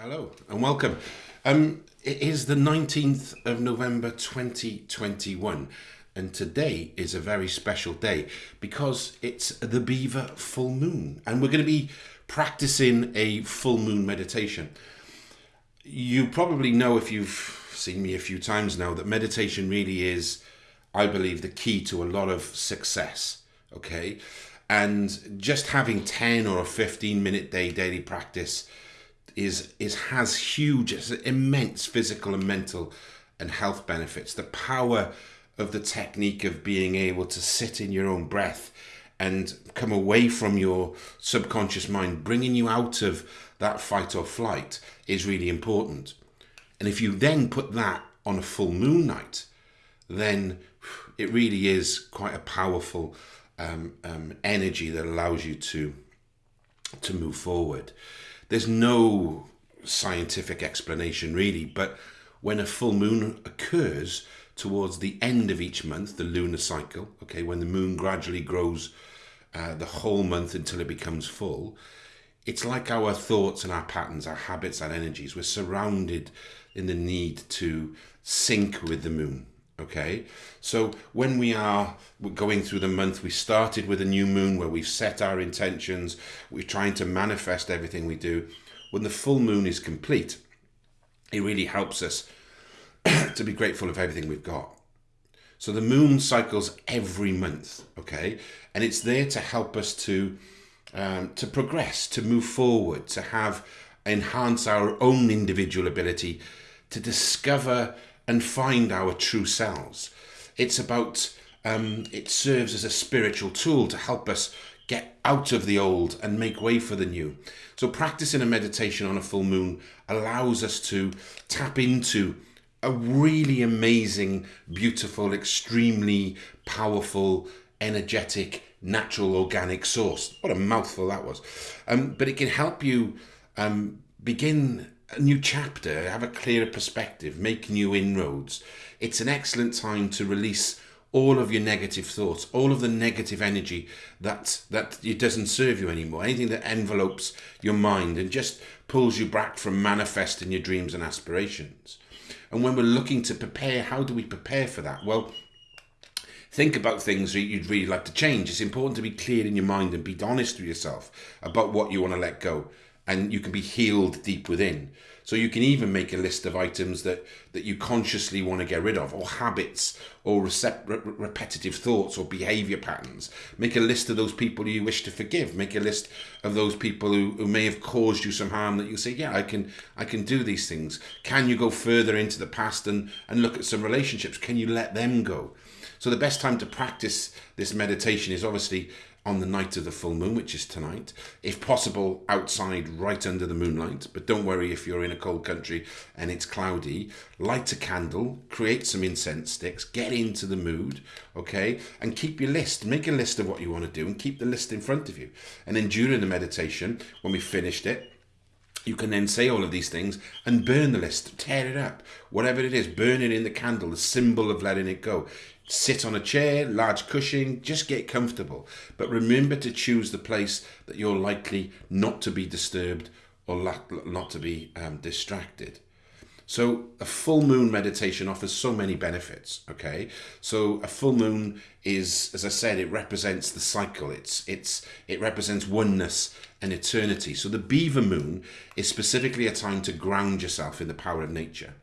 Hello and welcome. Um, it is the 19th of November 2021 and today is a very special day because it's the Beaver full moon and we're going to be practicing a full moon meditation. You probably know if you've seen me a few times now that meditation really is, I believe, the key to a lot of success. Okay. And just having 10 or a 15 minute day daily practice is, is has huge, immense physical and mental and health benefits. The power of the technique of being able to sit in your own breath and come away from your subconscious mind, bringing you out of that fight or flight is really important. And if you then put that on a full moon night, then it really is quite a powerful um, um, energy that allows you to to move forward. There's no scientific explanation really, but when a full moon occurs towards the end of each month, the lunar cycle, okay, when the moon gradually grows uh, the whole month until it becomes full, it's like our thoughts and our patterns, our habits, our energies. We're surrounded in the need to sync with the moon. Okay, so when we are going through the month, we started with a new moon where we've set our intentions, we're trying to manifest everything we do. When the full moon is complete, it really helps us to be grateful of everything we've got. So the moon cycles every month, okay, and it's there to help us to um, to progress, to move forward, to have enhance our own individual ability to discover and find our true selves. It's about, um, it serves as a spiritual tool to help us get out of the old and make way for the new. So practicing a meditation on a full moon allows us to tap into a really amazing, beautiful, extremely powerful, energetic, natural, organic source. What a mouthful that was. Um, but it can help you um, begin a new chapter, have a clearer perspective, make new inroads. It's an excellent time to release all of your negative thoughts, all of the negative energy that that it doesn't serve you anymore, anything that envelopes your mind and just pulls you back from manifesting your dreams and aspirations. And when we're looking to prepare, how do we prepare for that? Well, think about things that you'd really like to change. It's important to be clear in your mind and be honest with yourself about what you want to let go and you can be healed deep within. So you can even make a list of items that, that you consciously want to get rid of, or habits, or re repetitive thoughts, or behavior patterns. Make a list of those people you wish to forgive. Make a list of those people who, who may have caused you some harm that you say, yeah, I can I can do these things. Can you go further into the past and, and look at some relationships? Can you let them go? So the best time to practice this meditation is obviously on the night of the full moon, which is tonight. If possible, outside right under the moonlight. But don't worry if you're in a cold country and it's cloudy. Light a candle, create some incense sticks, get into the mood, okay? And keep your list. Make a list of what you want to do and keep the list in front of you. And then during the meditation, when we finished it, you can then say all of these things and burn the list, tear it up, whatever it is, burn it in the candle, the symbol of letting it go sit on a chair, large cushion, just get comfortable. But remember to choose the place that you're likely not to be disturbed or not to be um, distracted. So a full moon meditation offers so many benefits, okay? So a full moon is, as I said, it represents the cycle. It's, it's, it represents oneness and eternity. So the beaver moon is specifically a time to ground yourself in the power of nature.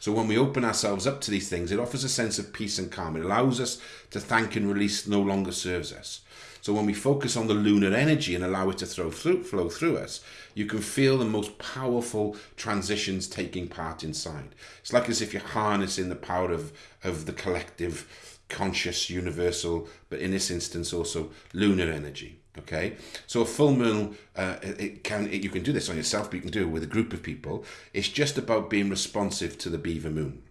So when we open ourselves up to these things, it offers a sense of peace and calm. It allows us to thank and release no longer serves us. So when we focus on the lunar energy and allow it to throw through, flow through us, you can feel the most powerful transitions taking part inside. It's like as if you're harnessing the power of, of the collective, conscious, universal, but in this instance also lunar energy. Okay, so a full moon, uh, it can it, you can do this on yourself, but you can do it with a group of people. It's just about being responsive to the beaver moon.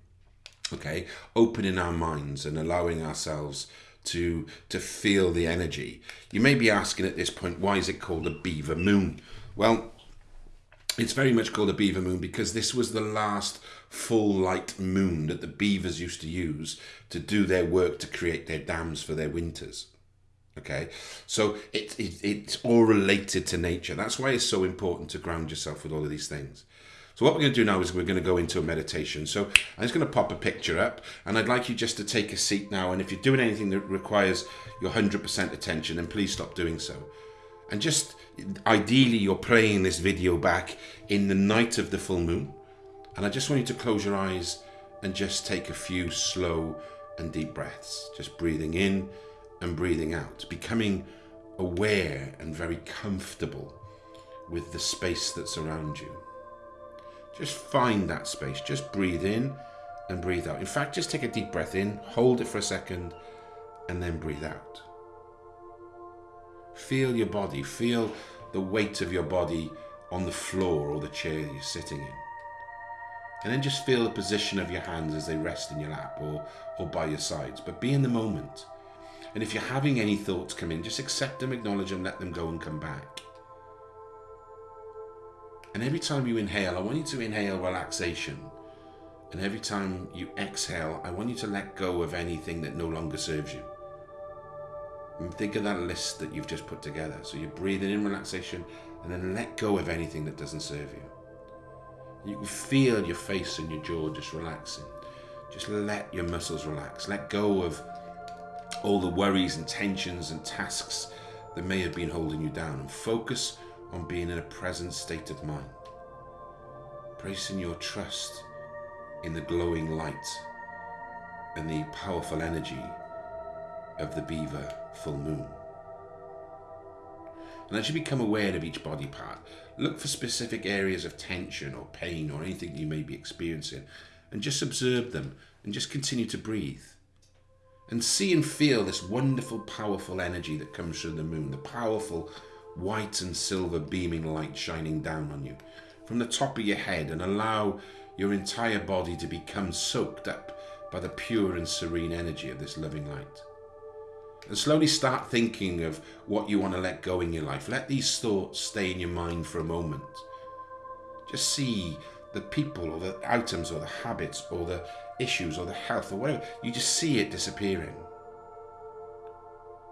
Okay, opening our minds and allowing ourselves to to feel the energy. You may be asking at this point, why is it called a beaver moon? Well, it's very much called a beaver moon because this was the last full light moon that the beavers used to use to do their work to create their dams for their winters okay so it, it, it's all related to nature that's why it's so important to ground yourself with all of these things So what we're going to do now is we're going to go into a meditation. So I'm just going to pop a picture up and I'd like you just to take a seat now. And if you're doing anything that requires your 100% attention, then please stop doing so. And just ideally, you're playing this video back in the night of the full moon. And I just want you to close your eyes and just take a few slow and deep breaths. Just breathing in and breathing out, becoming aware and very comfortable with the space that's around you. Just find that space. Just breathe in and breathe out. In fact, just take a deep breath in, hold it for a second, and then breathe out. Feel your body, feel the weight of your body on the floor or the chair you're sitting in. And then just feel the position of your hands as they rest in your lap or, or by your sides. But be in the moment. And if you're having any thoughts come in, just accept them, acknowledge them, let them go and come back. And every time you inhale, I want you to inhale relaxation. And every time you exhale, I want you to let go of anything that no longer serves you. And think of that list that you've just put together. So you're breathing in relaxation and then let go of anything that doesn't serve you. You can feel your face and your jaw just relaxing. Just let your muscles relax. Let go of all the worries and tensions and tasks that may have been holding you down and focus on being in a present state of mind. Placing your trust in the glowing light and the powerful energy of the beaver full moon. And as you become aware of each body part, look for specific areas of tension or pain or anything you may be experiencing and just observe them and just continue to breathe. And see and feel this wonderful, powerful energy that comes from the moon, the powerful white and silver beaming light shining down on you from the top of your head and allow your entire body to become soaked up by the pure and serene energy of this loving light. And slowly start thinking of what you want to let go in your life. Let these thoughts stay in your mind for a moment. Just see the people or the items or the habits or the issues or the health or whatever. You just see it disappearing.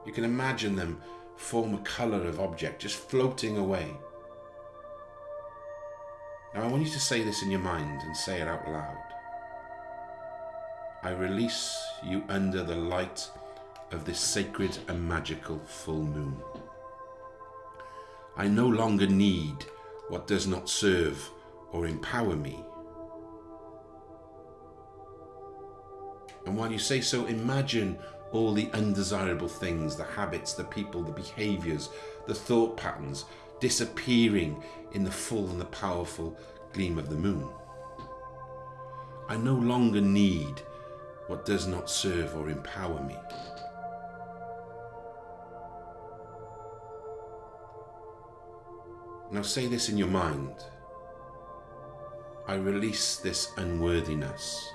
You can imagine them form a colour of object just floating away. Now I want you to say this in your mind and say it out loud. I release you under the light of this sacred and magical full moon. I no longer need what does not serve or empower me. And while you say so, imagine all the undesirable things, the habits, the people, the behaviors, the thought patterns disappearing in the full and the powerful gleam of the moon. I no longer need what does not serve or empower me. Now say this in your mind. I release this unworthiness.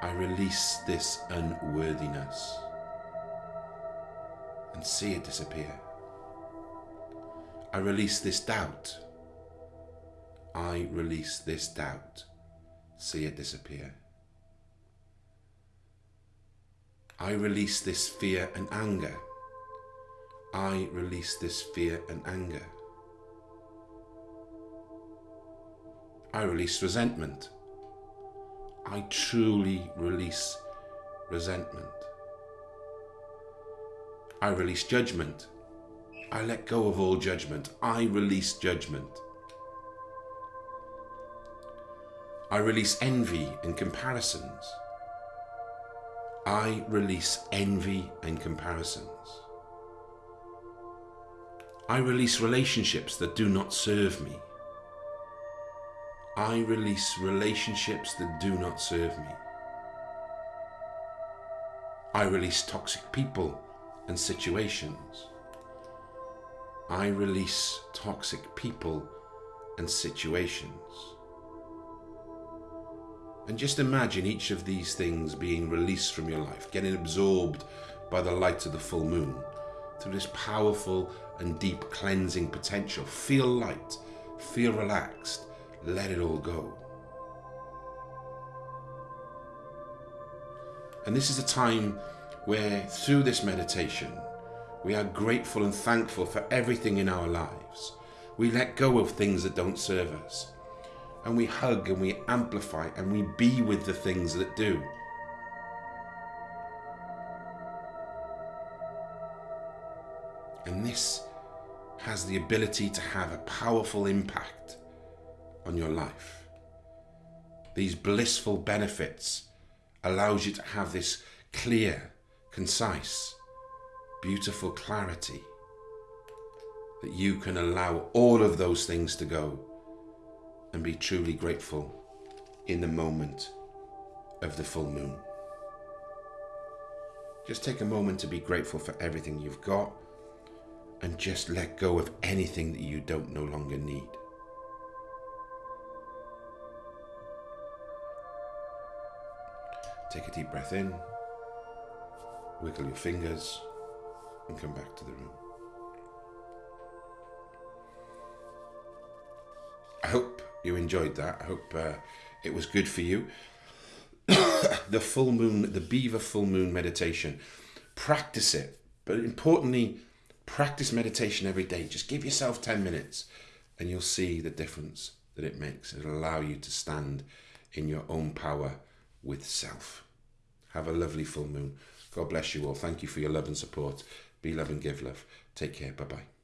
I release this unworthiness and see it disappear. I release this doubt. I release this doubt. See it disappear. I release this fear and anger. I release this fear and anger. I release resentment. I truly release resentment. I release judgment. I let go of all judgment. I release judgment. I release envy and comparisons. I release envy and comparisons. I release relationships that do not serve me. I release relationships that do not serve me. I release toxic people and situations. I release toxic people and situations. And just imagine each of these things being released from your life, getting absorbed by the light of the full moon through this powerful and deep cleansing potential. Feel light, feel relaxed, let it all go. And this is a time where, through this meditation, we are grateful and thankful for everything in our lives. We let go of things that don't serve us. and we hug and we amplify and we be with the things that do. And this has the ability to have a powerful impact on your life. These blissful benefits allows you to have this clear, concise, beautiful clarity that you can allow all of those things to go and be truly grateful in the moment of the full moon. Just take a moment to be grateful for everything you've got and just let go of anything that you don't no longer need. Take a deep breath in, wiggle your fingers, and come back to the room. I hope you enjoyed that. I hope uh, it was good for you. the full moon, the beaver full moon meditation. Practice it, but importantly, practice meditation every day. Just give yourself 10 minutes and you'll see the difference that it makes. It'll allow you to stand in your own power with self. Have a lovely full moon. God bless you all. Thank you for your love and support. Be love and give love. Take care. Bye bye.